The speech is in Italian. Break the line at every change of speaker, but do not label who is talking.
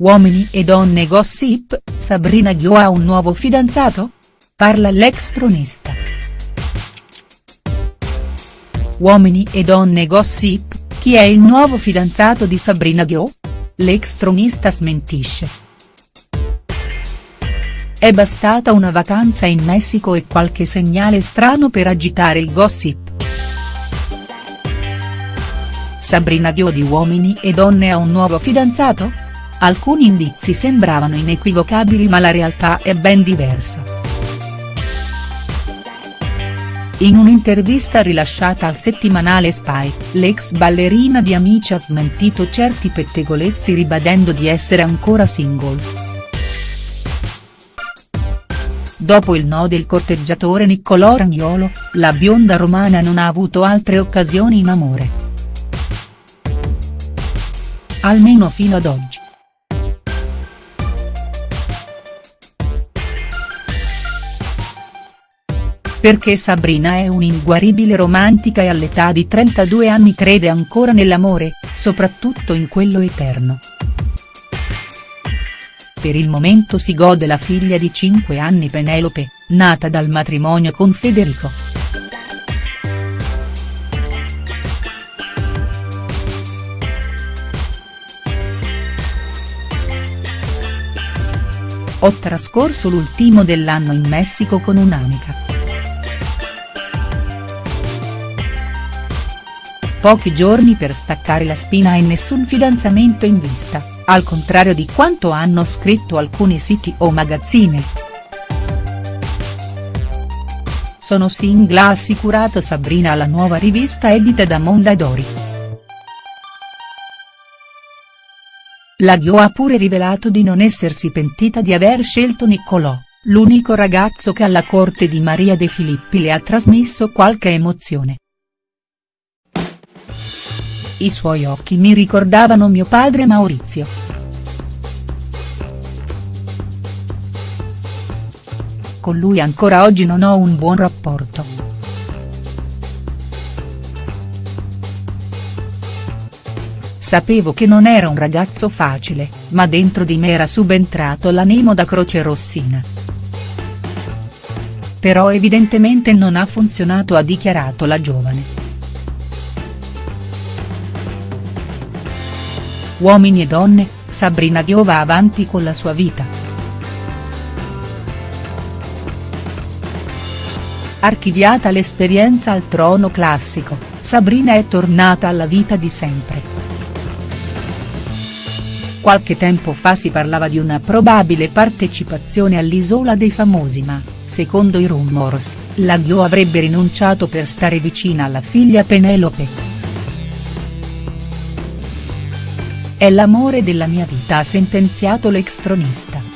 Uomini e donne gossip, Sabrina Ghio ha un nuovo fidanzato? Parla l'ex tronista. Uomini e donne gossip, chi è il nuovo fidanzato di Sabrina Ghio? L'ex tronista smentisce. È bastata una vacanza in Messico e qualche segnale strano per agitare il gossip. Sabrina Ghio di Uomini e Donne ha un nuovo fidanzato?. Alcuni indizi sembravano inequivocabili ma la realtà è ben diversa. In un'intervista rilasciata al settimanale Spy, l'ex ballerina di Amici ha smentito certi pettegolezzi ribadendo di essere ancora single. Dopo il no del corteggiatore Niccolò Ragnolo, la bionda romana non ha avuto altre occasioni in amore. Almeno fino ad oggi. Perché Sabrina è un'inguaribile romantica e all'età di 32 anni crede ancora nell'amore, soprattutto in quello eterno. Per il momento si gode la figlia di 5 anni Penelope, nata dal matrimonio con Federico. Ho trascorso l'ultimo dell'anno in Messico con un'amica. Pochi giorni per staccare la spina e nessun fidanzamento in vista, al contrario di quanto hanno scritto alcuni siti o magazzine. Sono single ha assicurato Sabrina alla nuova rivista edita da Mondadori. La Ghio ha pure rivelato di non essersi pentita di aver scelto Niccolò, l'unico ragazzo che alla corte di Maria De Filippi le ha trasmesso qualche emozione. I suoi occhi mi ricordavano mio padre Maurizio. Con lui ancora oggi non ho un buon rapporto. Sapevo che non era un ragazzo facile, ma dentro di me era subentrato l'animo da croce rossina. Però evidentemente non ha funzionato ha dichiarato la giovane. Uomini e donne, Sabrina Ghio va avanti con la sua vita. Archiviata l'esperienza al trono classico, Sabrina è tornata alla vita di sempre. Qualche tempo fa si parlava di una probabile partecipazione all'Isola dei Famosi ma, secondo i rumors, la Ghio avrebbe rinunciato per stare vicina alla figlia Penelope. È l'amore della mia vita ha sentenziato l'ex tronista.